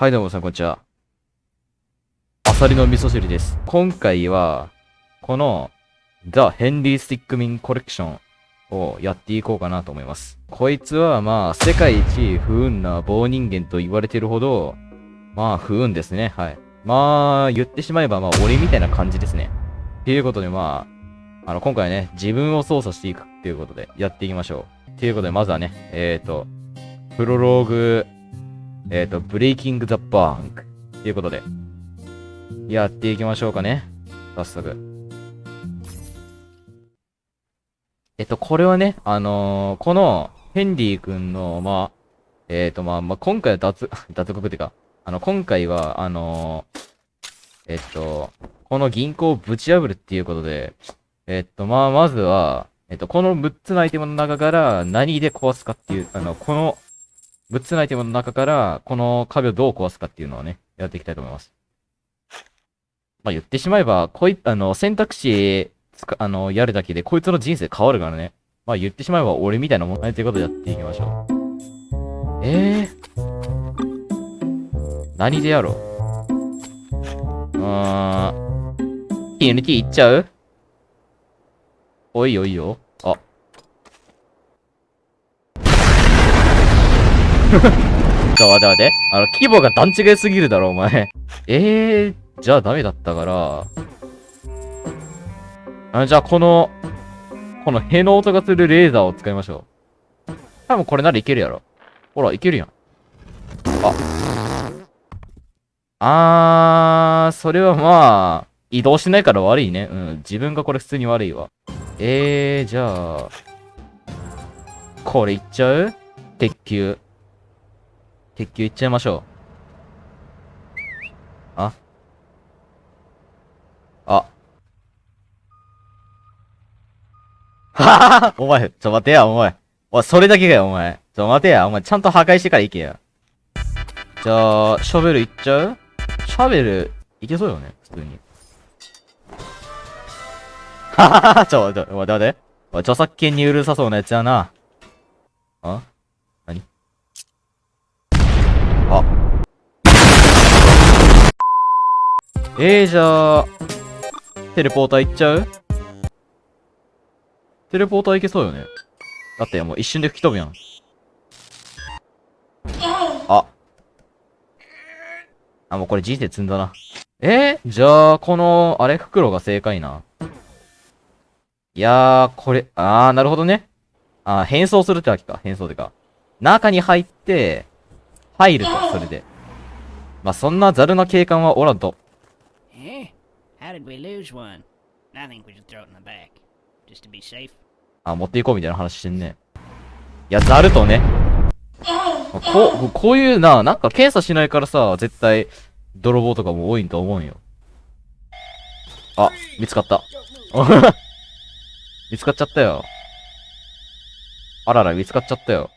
はい、どうもさん、こんにちは。アサリの味噌汁です。今回は、この、The Henry Stickmin Collection をやっていこうかなと思います。こいつは、まあ、世界一不運な棒人間と言われてるほど、まあ、不運ですね。はい。まあ、言ってしまえば、まあ、俺みたいな感じですね。っていうことで、まあ、あの、今回ね、自分を操作していくっていうことで、やっていきましょう。っていうことで、まずはね、えっ、ー、と、プロローグ、えっ、ー、と、ブレイキング・ザ・バンク。っていうことで、やっていきましょうかね。早速。えっと、これはね、あのー、この、ヘンリー君の、まあ、えっ、ー、と、まあ、まあ、今回は脱、脱獄っていうか、あの、今回は、あの、えっと、この銀行をぶち破るっていうことで、えっと、まあ、まずは、えっと、この6つのアイテムの中から何で壊すかっていう、あの、この6つのアイテムの中からこの壁をどう壊すかっていうのをね、やっていきたいと思います。まあ、言ってしまえば、こい、あの、選択肢、つかあの、やるだけでこいつの人生変わるからね。まあ、言ってしまえば俺みたいなもんねということでやっていきましょう。えー？何でやろう？うーん。TNT いっちゃう？おいよいよ。あ。ちょ、待て待て。あの、規模が段違いすぎるだろ、お前。えー、じゃあダメだったから。あじゃあこの、このへの音がするレーザーを使いましょう。多分これならいけるやろ。ほら、いけるやん。あ。あー、それはまあ、移動しないから悪いね。うん、自分がこれ普通に悪いわ。えー、じゃあ、これいっちゃう？鉄球。鉄球いっちゃいましょう。あ？あ。は はお前、ちょ待てや、お前。おい、それだけかよ、お前。ちょ待てや、お前、ちゃんと破壊してから行けや。じゃあ、ショベルいっちゃう？シャベル、いけそうよね、普通に。はははちょ、ちょ、待て待て。お、著作権にうるさそうなやつやな。あ何あ。えー、じゃあ、テレポーター行っちゃう？テレポーター行けそうよね。だってもう一瞬で吹き飛ぶやん。あ。あ、もうこれ人生積んだな。えー、じゃあ、この、あれ、袋が正解な。いやー、これ、あー、なるほどね。あー、変装するってわけか。変装ってか。中に入って、入ると、それで。まあ、そんなザルな警官はおらんと。Should we lose one? I think we should throw it in the back. Just to be safe. あ、持っていこうみたいな話してんね。いや、ザルとね。こう、こういうな、なんか検査しないからさ、絶対、泥棒とかも多いんと思うよ。あ、見つかった。見つかっちゃったよ。あらら、見つかっちゃったよ。